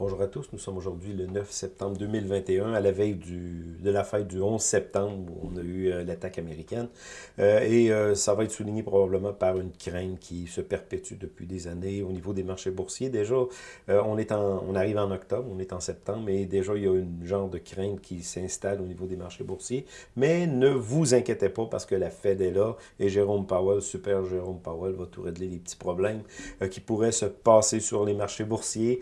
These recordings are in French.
Bonjour à tous, nous sommes aujourd'hui le 9 septembre 2021, à la veille du, de la fête du 11 septembre où on a eu euh, l'attaque américaine. Euh, et euh, ça va être souligné probablement par une crainte qui se perpétue depuis des années au niveau des marchés boursiers. Déjà, on, est en, on arrive en octobre, on est en septembre, et déjà il y a une genre de crainte qui s'installe au niveau des marchés boursiers. Mais ne vous inquiétez pas parce que la Fed est là et Jérôme Powell, super Jérôme Powell, va tout régler les petits problèmes qui pourraient se passer sur les marchés boursiers.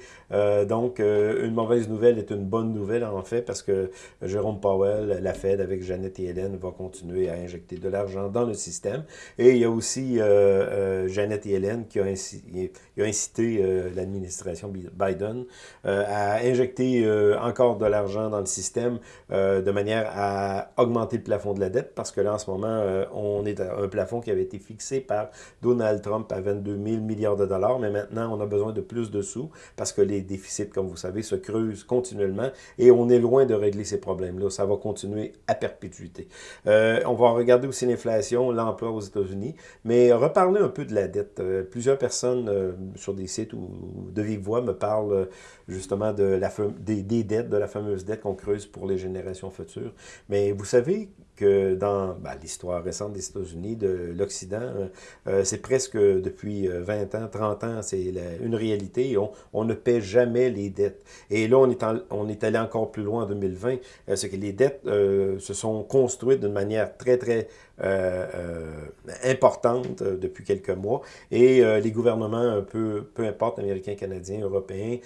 donc, donc, euh, une mauvaise nouvelle est une bonne nouvelle, en fait, parce que Jérôme Powell, la Fed, avec Jeannette et Hélène, va continuer à injecter de l'argent dans le système. Et il y a aussi euh, euh, Jeannette et Hélène qui a, incité l'administration Biden à injecter encore de l'argent dans le système de manière à augmenter le plafond de la dette, parce que là, en ce moment, on est à un plafond qui avait été fixé par Donald Trump à 22 000 milliards de dollars, mais maintenant, on a besoin de plus de sous, parce que les déficits comme vous savez, se creuse continuellement et on est loin de régler ces problèmes-là. Ça va continuer à perpétuité. Euh, on va regarder aussi l'inflation, l'emploi aux États-Unis, mais reparler un peu de la dette. Euh, plusieurs personnes euh, sur des sites ou de vive voix me parlent justement de la, des, des dettes, de la fameuse dette qu'on creuse pour les générations futures. Mais vous savez, que dans ben, l'histoire récente des États-Unis, de l'Occident, euh, euh, c'est presque depuis 20 euh, ans, 30 ans, c'est une réalité. On, ne paie jamais les dettes. Et là, on est, allé encore plus loin en 2020. c'est que les dettes se sont construites d'une manière très, très euh, euh, importante euh, depuis quelques mois. Et les gouvernements, peu, peu importe, américains, canadiens, européens,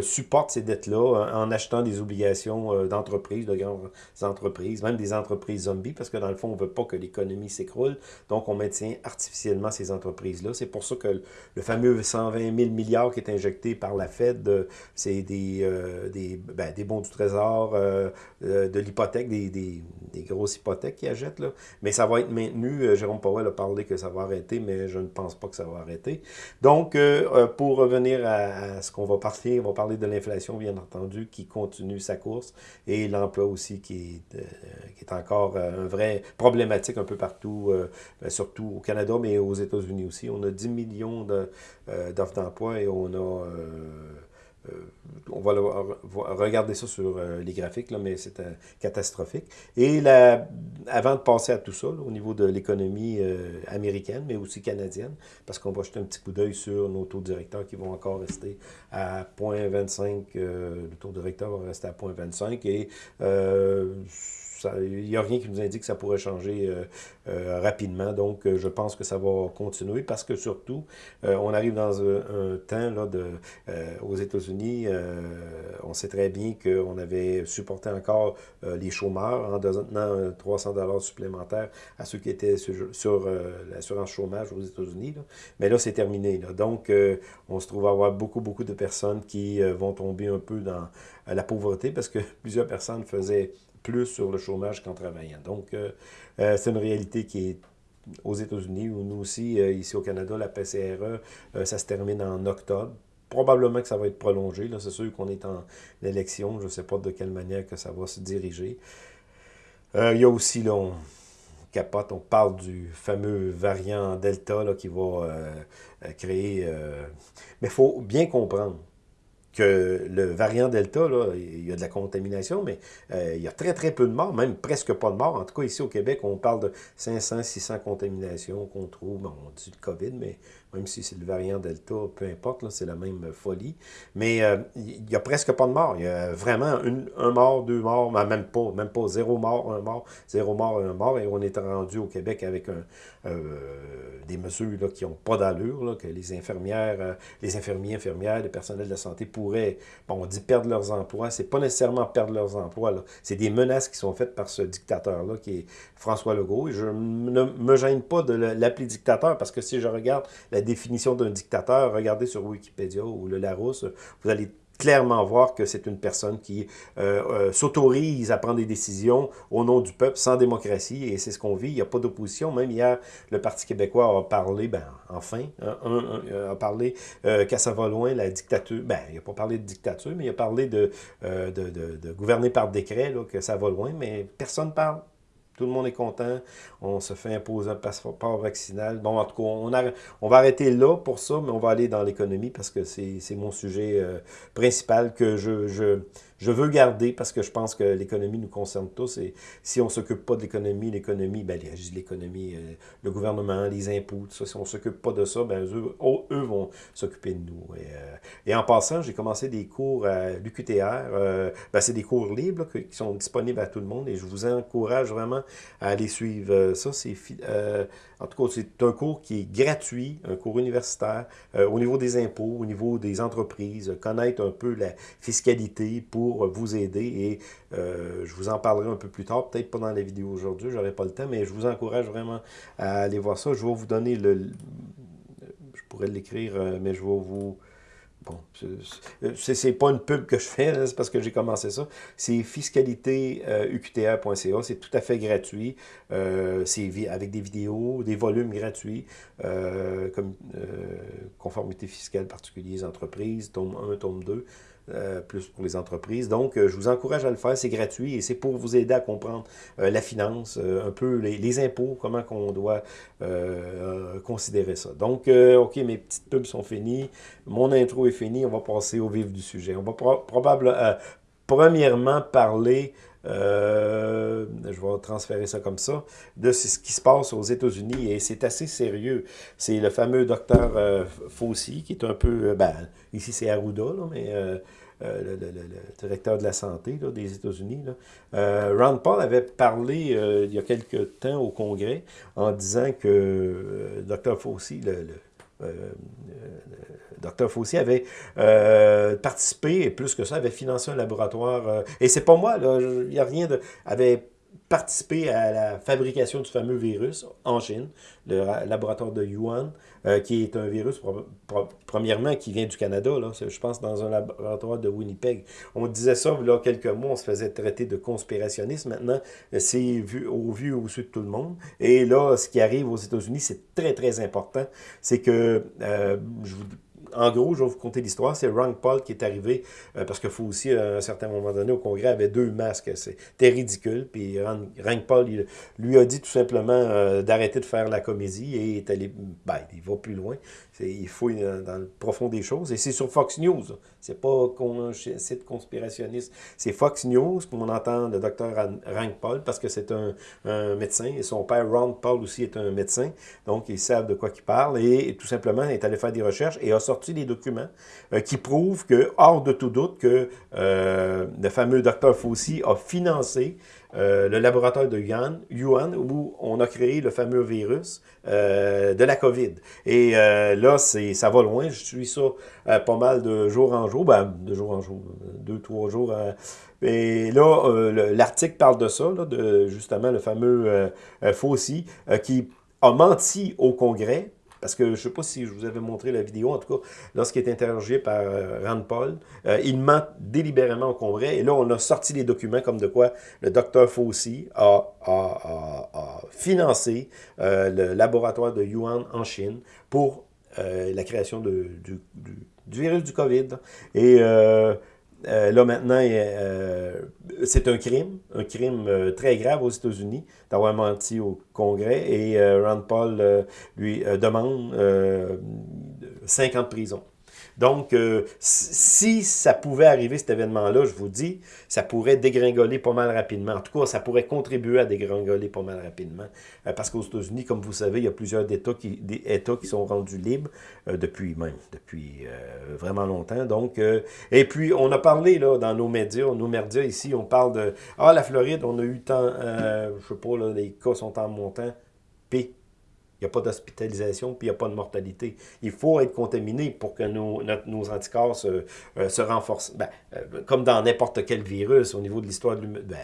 supportent ces dettes-là en achetant des obligations d'entreprises, de grandes entreprises, même des entreprises zombies, parce que dans le fond, on ne veut pas que l'économie s'écroule. Donc, on maintient artificiellement ces entreprises-là. C'est pour ça que le fameux 120 000 milliards qui est injecté par la Fed, c'est des, ben, des bons du trésor, de l'hypothèque, des, des, des, grosses hypothèques qu'ils achètent. Là. Mais ça va être maintenu. Euh, Jérôme Powell a parlé que ça va arrêter, mais je ne pense pas que ça va arrêter. Donc, euh, euh, pour revenir à, ce qu'on va parler, on va parler de l'inflation, bien entendu, qui continue sa course, et l'emploi aussi, qui est, encore un vrai problématique un peu partout, ben, surtout au Canada, mais aux États-Unis aussi. On a 10 millions d'offres d'emploi et on a... Euh, on va regarder ça sur euh, les graphiques, mais c'est euh, catastrophique. Et avant de passer à tout ça, au niveau de l'économie américaine, mais aussi canadienne, parce qu'on va jeter un petit coup d'œil sur nos taux directeurs qui vont encore rester à 0.25, le taux directeur va rester à 0.25, et il n'y a rien qui nous indique que ça pourrait changer euh, euh, rapidement. Donc, euh, je pense que ça va continuer parce que surtout, on arrive dans un, temps là, aux États-Unis, on sait très bien qu'on avait supporté encore les chômeurs en donnant 300 dollars supplémentaires à ceux qui étaient sur, l'assurance chômage aux États-Unis. Mais là, c'est terminé. Donc, on se trouve à avoir beaucoup, beaucoup de personnes qui vont tomber un peu dans la pauvreté parce que plusieurs personnes faisaient plus sur le chômage qu'en travaillant. Donc, euh, euh, c'est une réalité qui est aux États-Unis, ou nous aussi, euh, ici au Canada, la PCRE, ça se termine en octobre. Probablement que ça va être prolongé. C'est sûr qu'on est en élection. Je ne sais pas de quelle manière que ça va se diriger. il y a aussi, là, on capote, on parle du fameux variant Delta là, qui va créer... mais il faut bien comprendre que le variant Delta, il y a de la contamination, mais euh, il y a très, très peu de morts, même presque pas de morts. En tout cas, ici au Québec, on parle de 500, 600 contaminations qu'on trouve. Bon, on dit le COVID, mais même si c'est le variant Delta, peu importe, c'est la même folie. Mais euh, il n'y a presque pas de morts. Il y a vraiment un mort, deux morts, mais même pas, même pas zéro mort, un mort, zéro mort, un mort. Et on est rendu au Québec avec euh, des mesures là, qui n'ont pas d'allure, que les infirmières, euh, les infirmiers, infirmières, les personnels de santé pourraient, bon, on dit perdre leurs emplois. C'est pas nécessairement perdre leurs emplois. C'est des menaces qui sont faites par ce dictateur-là, qui est François Legault. Et je ne me gêne pas de l'appeler dictateur, parce que si je regarde la définition d'un dictateur, regardez sur Wikipédia ou le Larousse, vous allez clairement voir que c'est une personne qui euh, euh, s'autorise à prendre des décisions au nom du peuple sans démocratie, et c'est ce qu'on vit. Il n'y a pas d'opposition. Même hier, le Parti québécois a parlé, ben enfin, a parlé euh, qu'à ça va loin, la dictature, ben il n'a pas parlé de dictature, mais il a parlé de, gouverner par décret, là, que ça va loin, mais personne ne parle. Tout le monde est content. On se fait imposer un passeport vaccinal. Bon, en tout cas, on, on va arrêter là pour ça, mais on va aller dans l'économie parce que c'est mon sujet euh, principal que je, je, je, veux garder parce que je pense que l'économie nous concerne tous. Et si on ne s'occupe pas de l'économie, l'économie, ben, l'économie, euh, le gouvernement, les impôts, tout ça, si on ne s'occupe pas de ça, ben, eux, eux vont s'occuper de nous. Et, euh, et, en passant, j'ai commencé des cours à l'UQTR. ben, c'est des cours libres qui sont disponibles à tout le monde et je vous encourage vraiment à aller suivre euh, ça. C'est euh, En tout cas, c'est un cours qui est gratuit, un cours universitaire, euh, au niveau des impôts, au niveau des entreprises, connaître un peu la fiscalité pour vous aider. Et je vous en parlerai un peu plus tard, peut-être pas dans la vidéo aujourd'hui, j'aurai pas le temps, mais je vous encourage vraiment à aller voir ça. Je vais vous donner le... Je pourrais l'écrire, mais je vais vous Bon, c'est pas une pub que je fais, c'est parce que j'ai commencé ça. C'est fiscalité.uqtr.ca, c'est tout à fait gratuit. Euh, c'est avec des vidéos, des volumes gratuits, euh, comme euh, conformité fiscale particulière, entreprises, tome 1, tome 2. Euh, plus pour les entreprises. Donc, euh, je vous encourage à le faire, c'est gratuit et c'est pour vous aider à comprendre euh, la finance, un peu les, impôts, comment qu'on doit considérer ça. Donc, OK, mes petites pubs sont finies, mon intro est fini, on va passer au vif du sujet. On va probablement, premièrement, parler je vais transférer ça comme ça, de ce qui se passe aux États-Unis, et c'est assez sérieux. C'est le fameux docteur euh, Fauci, qui est un peu, ben, ici c'est Arruda, là, mais euh, le, directeur de la santé des États-Unis. Euh, Ron Paul avait parlé euh, il y a quelques temps au Congrès en disant que Dr. Fauci, le, Dr. Fauci avait participé, et plus que ça, avait financé un laboratoire, et c'est pas moi, il n'y a rien de... participé à la fabrication du fameux virus en Chine, le laboratoire de Yuan, euh, qui est un virus, premièrement, qui vient du Canada, là, je pense dans un laboratoire de Winnipeg. On disait ça, là, quelques mois, on se faisait traiter de conspirationniste. Maintenant, c'est vu au vu au dessus de tout le monde. Et là, ce qui arrive aux États-Unis, c'est très, très important. C'est que, euh, je vous en gros, je vais vous conter l'histoire. C'est Ron Paul qui est arrivé, euh, parce qu'il faut aussi, à un certain moment donné, au Congrès, avait deux masques. C'était ridicule. Puis Ron, Paul, lui a dit tout simplement euh, d'arrêter de faire la comédie et est allé, ben, il va plus loin. Il fouille dans le profond des choses. Et c'est sur Fox News. C'est pas un site conspirationniste. C'est Fox News qu'on entend le docteur Rank Paul parce que c'est un, médecin. Et son père, Ron Paul, aussi est un médecin. Donc, ils savent de quoi il parle. Et, tout simplement, il est allé faire des recherches et a sorti des documents euh, qui prouvent que, hors de tout doute, que euh, le fameux docteur Fauci a financé euh, le laboratoire de Yuan, Yuan, où on a créé le fameux virus euh, de la COVID. Et euh, là, ça va loin. Je suis ça pas mal de jour en jour, ben, de jour en jour, deux, trois jours. et là, l'article parle de ça, de justement le fameux Fauci, qui a menti au Congrès parce que je ne sais pas si je vous avais montré la vidéo, en tout cas, lorsqu'il est interrogé par euh, Rand Paul, euh, il ment délibérément au Congrès. Et là, on a sorti des documents comme de quoi le docteur Fauci a, financé euh, le laboratoire de Yuan en Chine pour la création du, du, virus du COVID. Et euh, là, maintenant, euh, c'est un crime, un crime euh, très grave aux États-Unis d'avoir menti au Congrès et Rand Paul lui demande 5 ans de prison. Donc, euh, si ça pouvait arriver, cet événement-là, je vous dis, ça pourrait dégringoler pas mal rapidement. En tout cas, ça pourrait contribuer à dégringoler pas mal rapidement. Euh, parce qu'aux États-Unis, comme vous savez, il y a plusieurs États qui, des États qui sont rendus libres euh, depuis même, depuis vraiment longtemps. Donc, et puis, on a parlé là, dans nos médias, nos médias ici, on parle de, ah, la Floride, on a eu tant, je sais pas, là, les cas sont en montant. P il n'y a pas d'hospitalisation, puis il n'y a pas de mortalité. Il faut être contaminé pour que nos, nos anticorps se, euh, se renforcent. Ben, euh, comme dans n'importe quel virus, au niveau de l'histoire de, ben,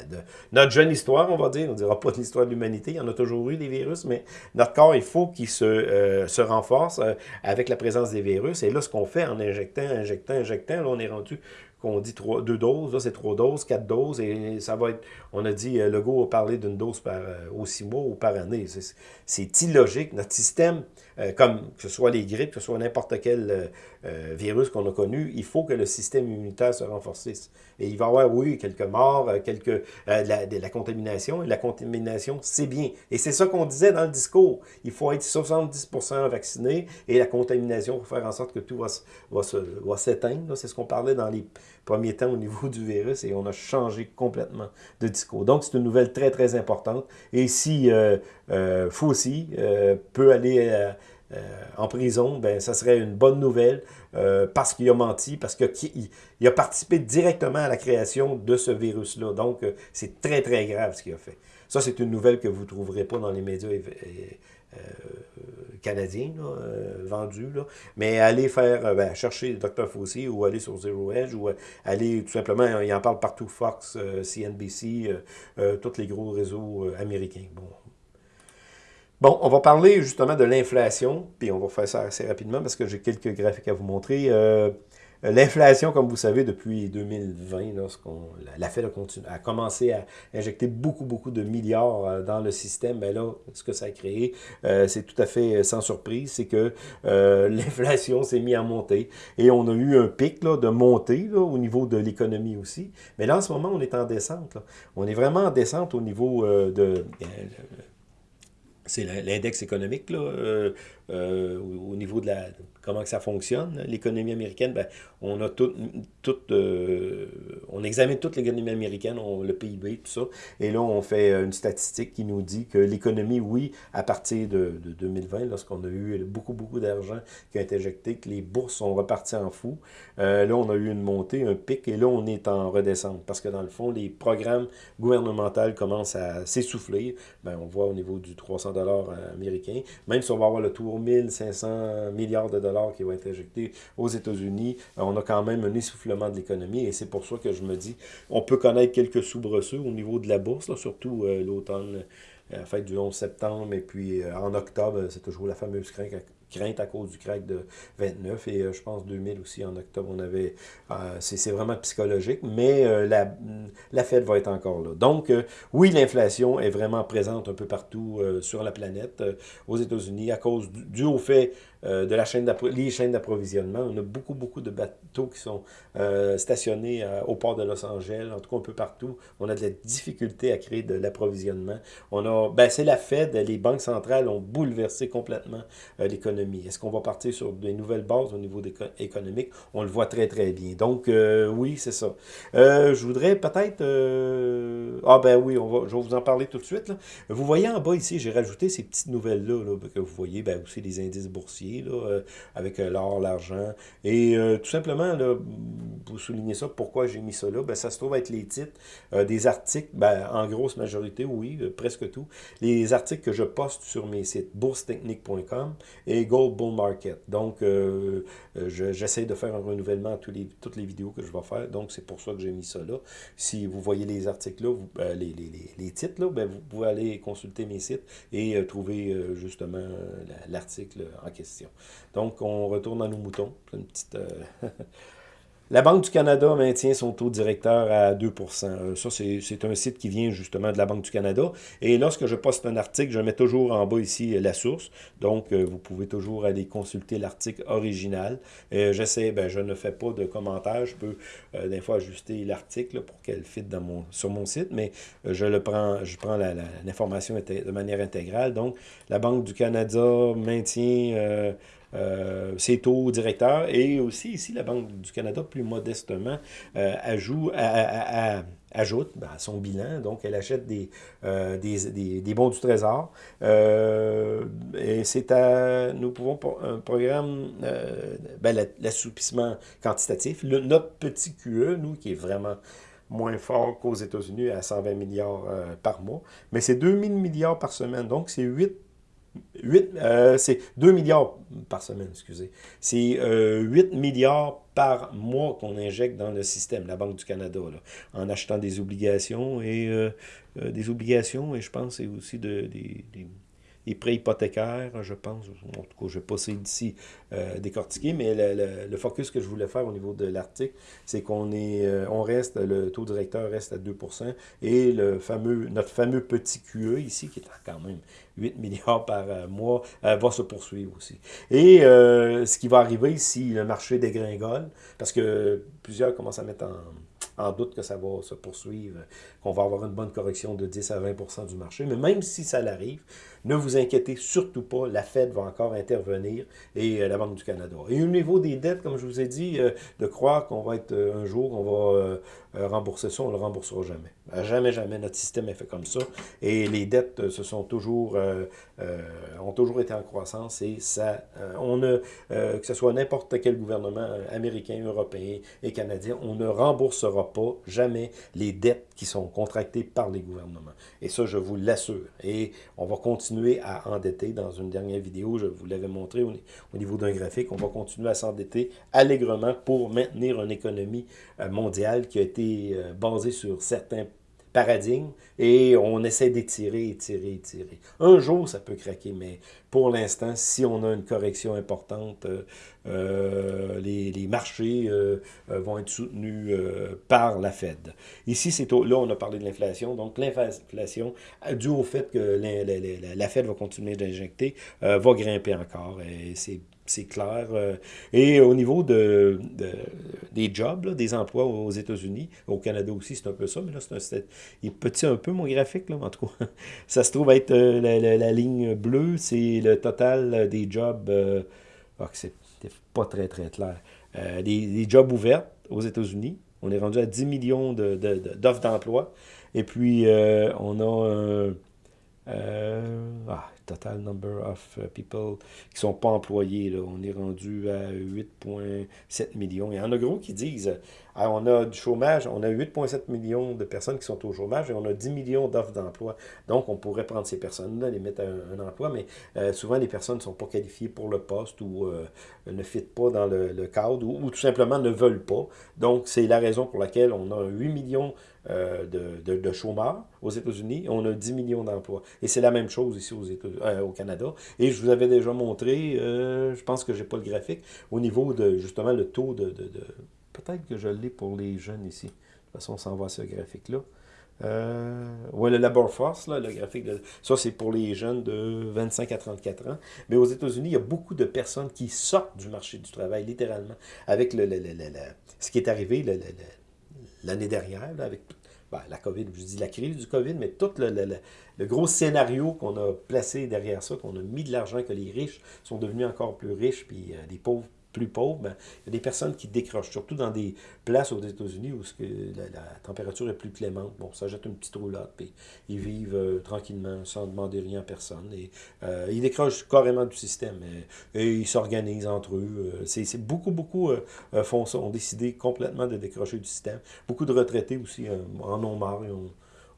notre jeune histoire, on va dire, on ne dira pas de l'histoire de l'humanité, il y en a toujours eu des virus, mais notre corps, il faut qu'il se, euh, se renforce avec la présence des virus. Et là, ce qu'on fait en injectant, injectant, injectant, là, on est rendu qu'on dit deux doses, là c'est trois doses, quatre doses, et ça va être, on a dit, le Legault a parlé d'une dose par, euh, six mois ou par année. C'est illogique. Notre système euh, comme que ce soit les grippes, que ce soit n'importe quel euh, euh, virus qu'on a connu, il faut que le système immunitaire se renforcisse. Et il va y avoir, oui, quelques morts, quelques, de la, contamination. Et la contamination, c'est bien. Et c'est ça qu'on disait dans le discours. Il faut être 70% vacciné et la contamination pour faire en sorte que tout va, va, va s'éteindre. C'est ce qu'on parlait dans les premiers temps au niveau du virus et on a changé complètement de discours. Donc, c'est une nouvelle très, très importante. Et si Fauci peut aller euh, en prison, ben ça serait une bonne nouvelle euh, parce qu'il a menti, parce qu'il il a participé directement à la création de ce virus-là. Donc, euh, c'est très, très grave ce qu'il a fait. Ça, c'est une nouvelle que vous ne trouverez pas dans les médias canadiens vendus. Mais allez faire, ben, chercher Dr. Fauci ou aller sur Zero Edge ou aller tout simplement, il en parle partout, Fox, CNBC, tous les gros réseaux américains. Bon. Bon, on va parler justement de l'inflation, puis on va faire ça assez rapidement parce que j'ai quelques graphiques à vous montrer. Euh, l'inflation, comme vous savez, depuis 2020, lorsqu'on la Fed a, a commencé à injecter beaucoup, beaucoup de milliards euh, dans le système, ben là, ce que ça a créé, euh, c'est tout à fait sans surprise, c'est que euh, l'inflation s'est mise à monter et on a eu un pic de montée au niveau de l'économie aussi. Mais là, en ce moment, on est en descente. On est vraiment en descente au niveau de c'est l'index économique, là, euh, euh, niveau de la comment ça fonctionne, l'économie américaine, ben, on a tout, euh, on examine toute l'économie américaine, on, le PIB, tout ça, et là, on fait une statistique qui nous dit que l'économie, oui, à partir de, de 2020, lorsqu'on a eu beaucoup, beaucoup d'argent qui a été injecté, que les bourses sont reparties en fou, euh, là, on a eu une montée, un pic, et là, on est en redescente, parce que dans le fond, les programmes gouvernementaux commencent à s'essouffler, ben, on voit au niveau du 300 dollars américain, même si on va avoir le tour 1500 milliards de dollars qui vont être injectés aux États-Unis, euh, on a quand même un essoufflement de l'économie et c'est pour ça que je me dis, on peut connaître quelques soubresauts au niveau de la bourse, là, surtout euh, l'automne, euh, la fête du 11 septembre et puis en octobre, c'est toujours la fameuse crainte à cause du crack de 29 et je pense 2000 aussi en octobre on avait c'est vraiment psychologique mais la, la Fed va être encore là. Donc oui l'inflation est vraiment présente un peu partout sur la planète aux États-Unis à cause du, au fait euh, de la chaîne les chaînes d'approvisionnement. On a beaucoup, beaucoup de bateaux qui sont euh, stationnés euh, au port de Los Angeles, en tout cas un peu partout. On a de la difficulté à créer de l'approvisionnement. On a, ben, c'est la Fed, les banques centrales ont bouleversé complètement l'économie. Est-ce qu'on va partir sur des nouvelles bases au niveau économique? On le voit très, très bien. Donc, oui, c'est ça. je voudrais peut-être... ah ben oui, on va, je vais vous en parler tout de suite. Là. Vous voyez en bas ici, j'ai rajouté ces petites nouvelles-là là, que vous voyez, ben, aussi les indices boursiers euh, avec euh, l'or, l'argent. Et euh, tout simplement, pour souligner ça, pourquoi j'ai mis ça là, ben, ça se trouve être les titres des articles, ben, en grosse majorité, oui, presque tout, les articles que je poste sur mes sites boursetechnique.com et Gold Bull Market. Donc, j'essaie de faire un renouvellement à tous les, toutes les vidéos que je vais faire, donc c'est pour ça que j'ai mis ça là. Si vous voyez les articles là, les, les, les, titres là, ben, vous pouvez aller consulter mes sites et trouver justement l'article en question. Donc, on retourne à nos moutons. Euh, La Banque du Canada maintient son taux directeur à 2% euh, Ça, c'est un site qui vient justement de la Banque du Canada. Et lorsque je poste un article, je mets toujours en bas ici euh, la source. Donc, vous pouvez toujours aller consulter l'article original. J'essaie, ben, je ne fais pas de commentaires. Je peux des fois ajuster l'article pour qu'elle fitte sur mon site, mais je le prends, je prends l'information de manière intégrale. Donc, la Banque du Canada maintient euh, ses taux directeurs et aussi ici la Banque du Canada plus modestement euh, ajoute, ben, à son bilan, donc elle achète des, euh, bons du trésor. Et c'est à, nous pouvons un programme, ben, l'assoupissement quantitatif, notre petit QE, nous qui est vraiment moins fort qu'aux États-Unis à 120 milliards par mois, mais c'est 2000 milliards par semaine, donc c'est 8 8, euh, c'est 2 milliards par semaine, excusez. C'est euh, 8 milliards par mois qu'on injecte dans le système, la Banque du Canada, là, en achetant des obligations et euh, euh des obligations et je pense c'est aussi de, des, des et prêts hypothécaires, je pense. En tout cas, je vais pas d'ici euh, décortiquer, mais le, focus que je voulais faire au niveau de l'article, c'est qu'on est, euh, reste, le taux directeur reste à 2% et le fameux, notre fameux petit QE ici, qui est quand même 8 milliards par euh, mois, va se poursuivre aussi. Et ce qui va arriver si le marché dégringole, parce que plusieurs commencent à mettre en en doute que ça va se poursuivre, qu'on va avoir une bonne correction de 10 à 20% du marché. Mais même si ça l'arrive, ne vous inquiétez surtout pas, la Fed va encore intervenir et euh, la Banque du Canada. Et au niveau des dettes, comme je vous ai dit, euh, de croire qu'on va être euh, un jour, on va rembourser ça, on ne le remboursera jamais. Jamais, jamais, notre système est fait comme ça. Et les dettes se sont toujours, ont toujours été en croissance et ça, on ne, que ce soit n'importe quel gouvernement américain, européen et canadien, on ne remboursera pas jamais les dettes qui sont contractées par les gouvernements. Et ça, je vous l'assure. Et on va continuer à endetter. Dans une dernière vidéo, je vous l'avais montré au, niveau d'un graphique, on va continuer à s'endetter allègrement pour maintenir une économie euh, mondiale qui a été euh, basée sur certains paradigme et on essaie d'étirer, étirer, étirer. Un jour, ça peut craquer, mais pour l'instant, si on a une correction importante, euh, euh, les, marchés euh, vont être soutenus par la Fed. Ici, c'est là, on a parlé de l'inflation. Donc, l'inflation, dû au fait que la, la Fed va continuer d'injecter, va grimper encore. Et c'est c'est clair. Euh, et au niveau de, des jobs, des emplois aux États-Unis, au Canada aussi, c'est un peu ça, mais là, c'est un, il petit un peu, mon graphique, là, en tout cas. Ça se trouve être euh, la, ligne bleue, c'est le total des jobs, euh, ah, c'est pas très, très clair. des, jobs ouverts aux États-Unis. On est rendu à 10 millions d'offres de, d'emploi. Et puis, on a ah, total number of uh, people qui sont pas employés. Là. On est rendu à 8,7 millions. Il y en a gros qui disent, ah, on a du chômage, on a 8,7 millions de personnes qui sont au chômage et on a 10 millions d'offres d'emploi. Donc, on pourrait prendre ces personnes-là, les mettre à un, emploi, mais euh, souvent, les personnes ne sont pas qualifiées pour le poste ou euh, ne fitent pas dans le, cadre ou, tout simplement ne veulent pas. Donc, c'est la raison pour laquelle on a 8 millions euh, de, de, chômeurs aux États-Unis, on a 10 millions d'emplois. Et c'est la même chose ici aux États au Canada. Et je vous avais déjà montré, je pense que j'ai pas le graphique, au niveau de justement le taux de Peut-être que je l'ai pour les jeunes ici. De toute façon, on s'en va à ce graphique-là. Euh, ouais, le Labor Force, là, le graphique, de, ça c'est pour les jeunes de 25 à 34 ans. Mais aux États-Unis, il y a beaucoup de personnes qui sortent du marché du travail, littéralement, avec le, ce qui est arrivé l'année dernière, avec ben, la COVID, je dis la crise du COVID, mais tout le, gros scénario qu'on a placé derrière ça, qu'on a mis de l'argent, que les riches sont devenus encore plus riches, puis euh, les pauvres plus pauvres, ben, il y a des personnes qui décrochent, surtout dans des places aux États-Unis où la, température est plus clémente. Bon, ça jette une petite roulotte, puis ils vivent euh, tranquillement sans demander rien à personne. Et, euh, ils décrochent carrément du système et, ils s'organisent entre eux. Euh, c'est beaucoup, beaucoup font ça, ont décidé complètement de décrocher du système. Beaucoup de retraités aussi en ont marre,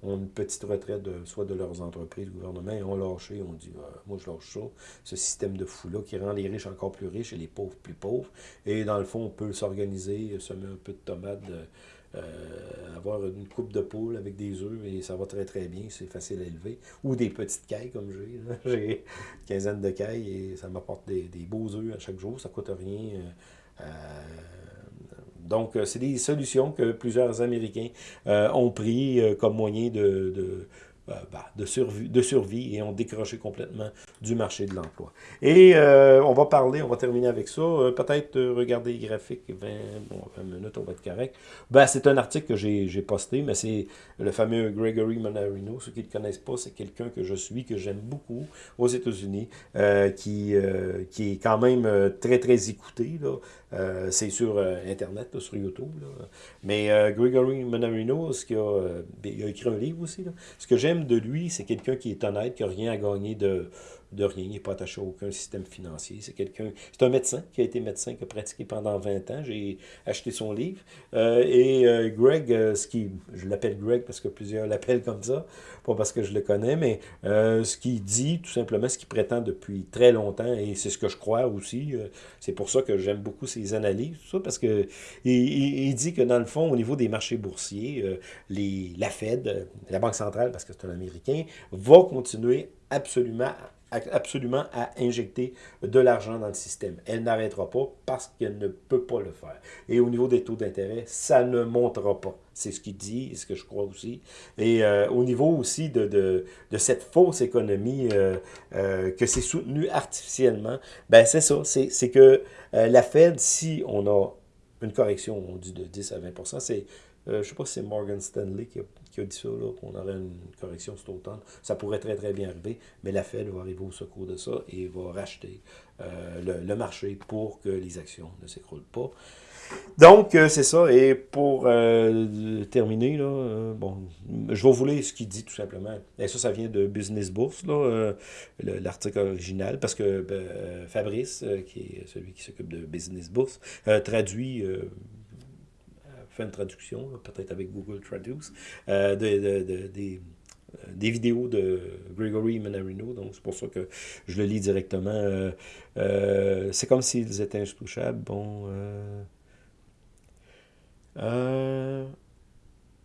ont une petite retraite, de, soit de leurs entreprises, gouvernement, et ont lâché, on dit, ah, moi je lâche ça, ce système de fou-là qui rend les riches encore plus riches et les pauvres plus pauvres. Et dans le fond, on peut s'organiser, semer un peu de tomates, euh, avoir une coupe de poule avec des œufs, et ça va très très bien, c'est facile à élever. Ou des petites cailles comme j'ai. J'ai une quinzaine de cailles et ça m'apporte des, beaux œufs à chaque jour, ça coûte rien. Euh, euh donc, euh, c'est des solutions que plusieurs Américains euh, ont pris euh, comme moyen de, bah, de, survie, et ont décroché complètement du marché de l'emploi. Et on va parler, on va terminer avec ça, peut-être regarder les graphiques, 20, bon, 20 minutes, on va être correct. Ben, c'est un article que j'ai posté, mais c'est le fameux Gregory Monarino. Ceux qui ne le connaissent pas, c'est quelqu'un que je suis, que j'aime beaucoup aux États-Unis, qui, qui est quand même très, très écouté. Là. Euh, c'est sur euh, Internet, sur YouTube. Mais euh, Gregory Monarino, ce a, il a écrit un livre aussi. Ce que j'aime de lui, c'est quelqu'un qui est honnête, qui n'a rien à gagner de, de rien, il n'est pas attaché à aucun système financier. C'est quelqu'un, c'est un médecin qui a été médecin, qui a pratiqué pendant 20 ans. J'ai acheté son livre. Euh, et euh, Greg, euh, ce qui, je l'appelle Greg parce que plusieurs l'appellent comme ça, pas parce que je le connais, mais ce qu'il dit, tout simplement, ce qu'il prétend depuis très longtemps, et c'est ce que je crois aussi, c'est pour ça que j'aime beaucoup ses analyses, parce que il, dit que dans le fond, au niveau des marchés boursiers, la Fed, la Banque centrale, parce que c'est un Américain, va continuer absolument absolument à injecter de l'argent dans le système. Elle n'arrêtera pas parce qu'elle ne peut pas le faire. Et au niveau des taux d'intérêt, ça ne montera pas. C'est ce qu'il dit et ce que je crois aussi. Et euh, au niveau aussi de, de, cette fausse économie euh, euh, que c'est soutenu artificiellement, ben c'est ça, c'est que la Fed, si on a une correction, on dit de 10 à 20% c'est je ne sais pas si c'est Morgan Stanley qui a, qui a dit ça, qu'on aurait une correction cet automne. Ça pourrait très très bien arriver, mais la Fed va arriver au secours de ça et va racheter le, le, marché pour que les actions ne s'écroulent pas. Donc, euh, c'est ça. Et pour euh, terminer, là, euh, bon, je vais vous lire ce qu'il dit tout simplement. Et ça, ça vient de Business Bourse, l'article original, parce que ben, Fabrice, qui est celui qui s'occupe de Business Bourse, traduit fait une traduction, peut-être avec Google Traduce, de, de, des, des vidéos de Gregory Manarino, donc c'est pour ça que je le lis directement. c'est comme s'ils étaient intouchables. Bon,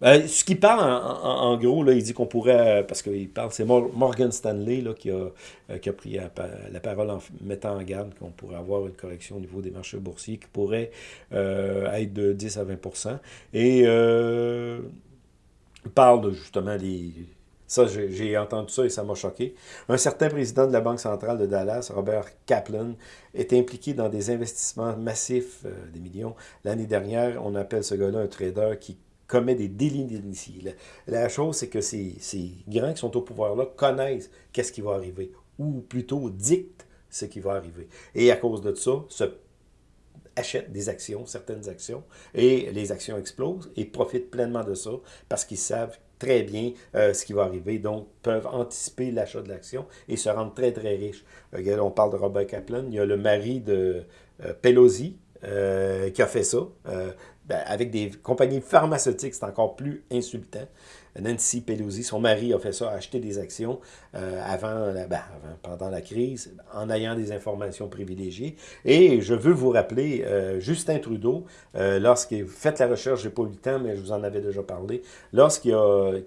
euh, ce qu'il parle, en, gros, là, il dit qu'on pourrait, parce qu'il parle, c'est Morgan Stanley là, qui, a, euh, qui a pris la, parole en mettant en garde qu'on pourrait avoir une correction au niveau des marchés boursiers qui pourrait euh, être de 10 à 20% Et il parle justement des ça, j'ai entendu ça et ça m'a choqué. Un certain président de la Banque centrale de Dallas, Robert Kaplan, est impliqué dans des investissements massifs, euh, des millions. L'année dernière, on appelle ce gars-là un trader qui commet des délits d'initiés. La, chose, c'est que ces, ces grands qui sont au pouvoir-là connaissent qu'est-ce qui va arriver, ou plutôt dictent ce qui va arriver. Et à cause de ça, se achètent des actions, certaines actions, et les actions explosent et profitent pleinement de ça parce qu'ils savent très bien euh, ce qui va arriver, donc peuvent anticiper l'achat de l'action et se rendre très, très riches. Euh, on parle de Robert Kaplan, il y a le mari de euh, Pelosi qui a fait ça. Ben, avec des compagnies pharmaceutiques, c'est encore plus insultant. Nancy Pelosi, son mari, a fait ça, a acheté des actions euh, ben, pendant la crise, en ayant des informations privilégiées. Et je veux vous rappeler, euh, Justin Trudeau, euh, lorsqu'il fait la recherche, j'ai pas eu le temps, mais je vous en avais déjà parlé, lorsqu'il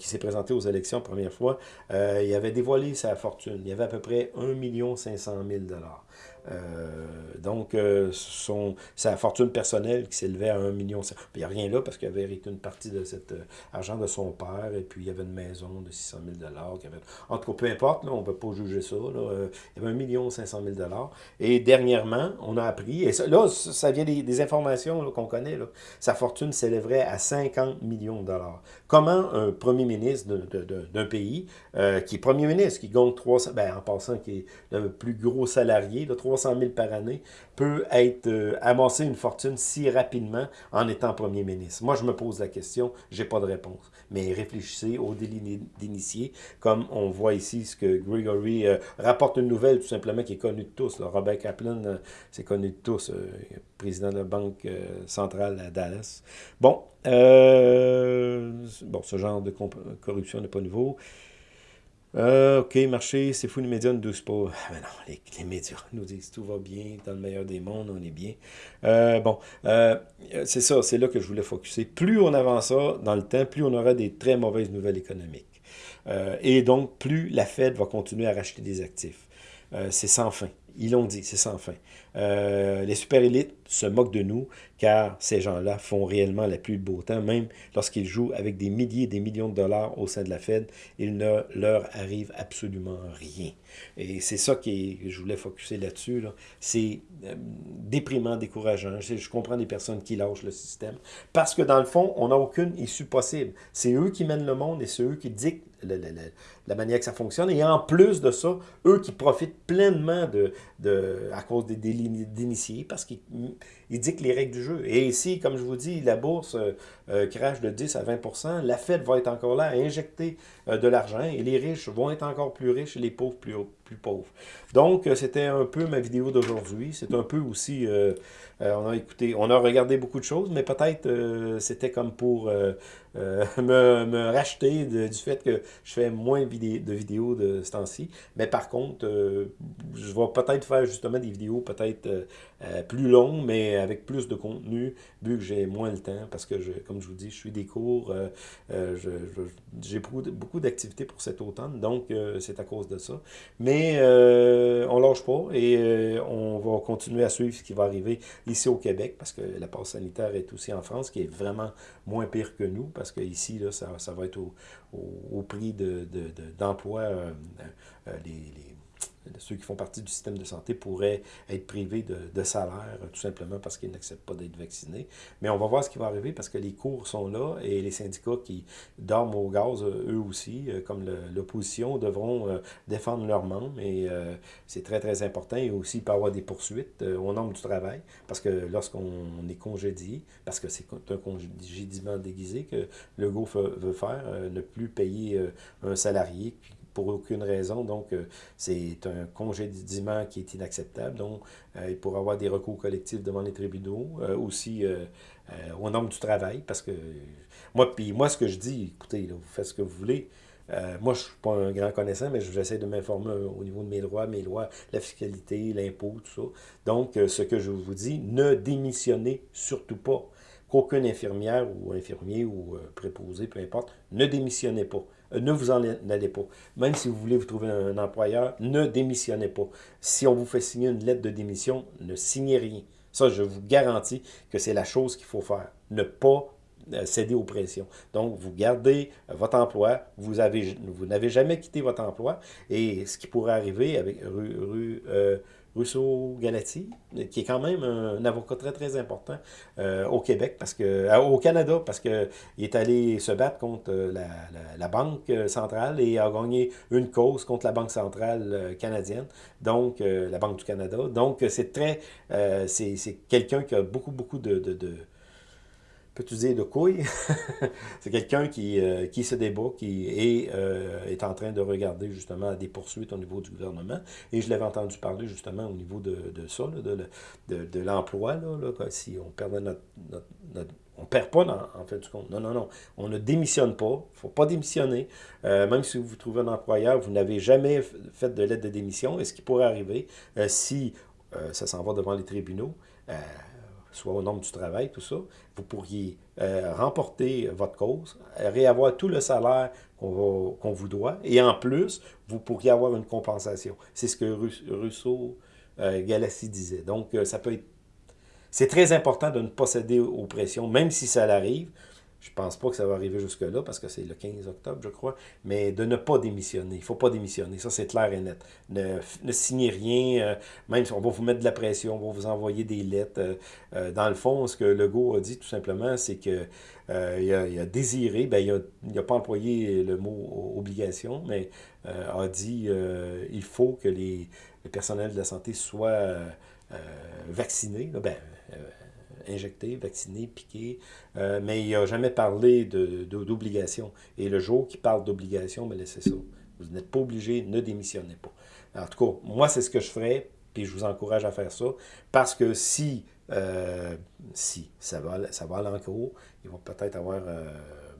s'est présenté aux élections première fois, il avait dévoilé sa fortune. Il y avait à peu près 1 500 000 euh, donc, euh, sa fortune personnelle qui s'élevait à 1 million. Il n'y a rien là parce qu'il avait hérité une partie de cet euh, argent de son père et puis il y avait une maison de 600 000 avait... En tout cas, peu importe, on ne peut pas juger ça. Il y avait 1 million 500 000 Et dernièrement, on a appris, et là, ça vient des, informations qu'on connaît, sa fortune s'élèverait à 50 millions de dollars. Comment un premier ministre d'un pays, qui est premier ministre, qui gagne 300, ben, en passant, qui est le plus gros salarié, de 300 000 par année, peut être euh, amasser une fortune si rapidement en étant premier ministre? Moi, je me pose la question, j'ai pas de réponse. Mais réfléchissez au délit d'initié, comme on voit ici ce que Gregory euh, rapporte une nouvelle tout simplement qui est connue de tous. Robert Kaplan, euh, c'est connu de tous, président de la Banque centrale à Dallas. Bon, bon, ce genre de corruption n'est pas nouveau. Euh, OK, marché, c'est fou, les médias ne doucent pas. Ah, non, les, médias nous disent tout va bien, dans le meilleur des mondes, on est bien. Euh, bon, euh, c'est ça, c'est là que je voulais focuser. Plus on avance ça dans le temps, plus on aura des très mauvaises nouvelles économiques. et donc, plus la Fed va continuer à racheter des actifs. c'est sans fin. Ils l'ont dit, c'est sans fin. Les super élites se moquent de nous, car ces gens-là font réellement la pluie de beau temps, même lorsqu'ils jouent avec des milliers et des millions de dollars au sein de la Fed, il ne leur arrive absolument rien. Et c'est ça que je voulais focuser là-dessus. Là. C'est euh, déprimant, décourageant. Je, je, comprends des personnes qui lâchent le système, parce que dans le fond, on n'a aucune issue possible. C'est eux qui mènent le monde et c'est eux qui dictent la manière que ça fonctionne. Et en plus de ça, eux qui profitent pleinement de à cause des délits d'initiés, parce qu'ils dictent les règles du jeu. Et ici, comme je vous dis, la bourse euh, euh, crash de 10 à 20% la Fed va être encore là à injecter euh, de l'argent et les riches vont être encore plus riches et les pauvres plus, pauvres. Donc, c'était un peu ma vidéo d'aujourd'hui. C'est un peu aussi, on a écouté, on a regardé beaucoup de choses, mais peut-être c'était comme pour me, racheter du fait que je fais moins de vidéos de ce temps-ci. Mais par contre, je vais peut-être faire justement des vidéos peut-être plus longues, mais avec plus de contenu, vu que j'ai moins le temps, parce que, je, comme je vous dis, je suis des cours, j'ai beaucoup, d'activités pour cet automne, donc c'est à cause de ça. Mais on lâche pas et on va continuer à suivre ce qui va arriver ici au Québec, parce que la passe sanitaire est aussi en France, qui est vraiment moins pire que nous, parce que ici, là, ça, ça va être au, au, prix d'emploi, de, de, les ceux qui font partie du système de santé pourraient être privés de, salaire, tout simplement parce qu'ils n'acceptent pas d'être vaccinés. Mais on va voir ce qui va arriver parce que les cours sont là et les syndicats qui dorment au gaz, eux aussi, euh, comme l'opposition, devront euh, défendre leurs membres et euh, c'est très, très important. Et aussi, il peut y avoir des poursuites au nombre du travail parce que lorsqu'on est congédié, parce que c'est un congédiement déguisé que le GO veut faire, ne plus payer un salarié pour aucune raison. Donc, euh, c'est un congédiement qui est inacceptable. Donc, euh, il pourrait avoir des recours collectifs devant les tribunaux, euh, aussi au nombre du travail, parce que moi, puis moi, ce que je dis, écoutez, vous faites ce que vous voulez. moi, je ne suis pas un grand connaissant, mais j'essaie de m'informer au niveau de mes droits, mes lois, la fiscalité, l'impôt, tout ça. Donc, ce que je vous dis, ne démissionnez surtout pas. Qu'aucune infirmière ou infirmier ou préposé, peu importe, ne démissionnez pas ne vous en allez pas. Même si vous voulez vous trouver un employeur, ne démissionnez pas. Si on vous fait signer une lettre de démission, ne signez rien. Ça, je vous garantis que c'est la chose qu'il faut faire. Ne pas euh, céder aux pressions. Donc, vous gardez votre emploi, vous n'avez vous jamais quitté votre emploi, et ce qui pourrait arriver avec rue, euh, Rousseau Galati, qui est quand même un, avocat très très important euh, au Québec, parce que euh, au Canada, parce qu'il est allé se battre contre euh, la, la, Banque centrale et a gagné une cause contre la Banque centrale canadienne, donc la Banque du Canada. Donc c'est très, c'est quelqu'un qui a beaucoup beaucoup de peux-tu dire de couilles? c'est quelqu'un qui, euh, qui se débat, qui est, euh, est en train de regarder justement des poursuites au niveau du gouvernement. Et je l'avais entendu parler justement au niveau de, de ça, de, de, de l'emploi, là, là, si on perdait notre, notre, on perd pas en fait du compte. Non, non, non. On ne démissionne pas. Il ne faut pas démissionner. Euh, même si vous trouvez un employeur, vous n'avez jamais fait de lettre de démission. Et ce qui pourrait arriver, si ça s'en va devant les tribunaux, soit au nombre du travail, tout ça, vous pourriez euh, remporter votre cause, réavoir tout le salaire qu'on vous doit, et en plus, vous pourriez avoir une compensation. C'est ce que Rousseau Galassi disait. Donc, euh, ça peut être... C'est très important de ne pas céder aux pressions, même si ça arrive. Je pense pas que ça va arriver jusque-là, parce que c'est le 15 octobre, je crois, mais de ne pas démissionner. Il ne faut pas démissionner, ça c'est clair et net. Ne, ne signez rien, euh, même si on va vous mettre de la pression, on va vous envoyer des lettres. Euh, euh, dans le fond, ce que Legault a dit tout simplement, c'est que il a, désiré, ben, il n'a pas employé le mot obligation, mais a dit il faut que les, le personnel de la santé soit vacciné. Ben, injecté, vacciné, piqué, euh, mais il n'a jamais parlé d'obligation. De, Et le jour qu'il parle d'obligation, ben laissez ça. Vous n'êtes pas obligé, ne démissionnez pas. En tout cas, moi, c'est ce que je ferais, puis je vous encourage à faire ça, parce que si, euh, si ça va, ça va aller en cours, ils vont peut-être avoir... Euh,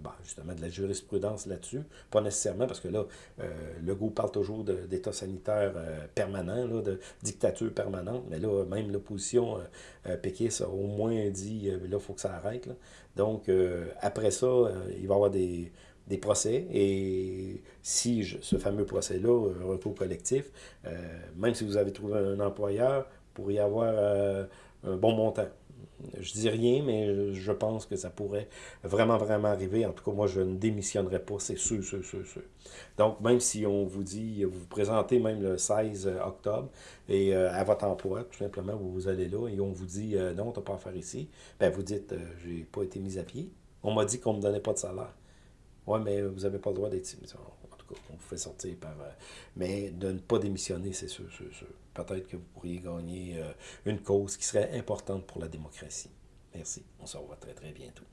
bah, justement de la jurisprudence là-dessus. Pas nécessairement, parce que là, euh, le goût parle toujours d'état sanitaire euh, permanent, là, de dictature permanente, mais là, même l'opposition euh, péquiste a au moins dit, là, il faut que ça arrête. Donc, après ça, il va y avoir des, des procès, et si ce fameux procès-là, recours collectif, même si vous avez trouvé un employeur, vous pourriez avoir un bon montant. Je dis rien, mais je pense que ça pourrait vraiment, vraiment arriver. En tout cas, moi, je ne démissionnerai pas, c'est sûr, sûr, sûr, sûr. Donc, même si on vous dit, vous vous présentez même le 16 octobre, et euh, à votre emploi, tout simplement, vous, allez là, et on vous dit, euh, non, tu n'as pas à faire ici, ben vous dites, euh, j'ai pas été mis à pied. On m'a dit qu'on ne me donnait pas de salaire. Oui, mais vous n'avez pas le droit d'être... En tout cas, on vous fait sortir par... mais de ne pas démissionner, c'est sûr, sûr, sûr peut-être que vous pourriez gagner euh, une cause qui serait importante pour la démocratie. Merci. On se revoit très, très bientôt.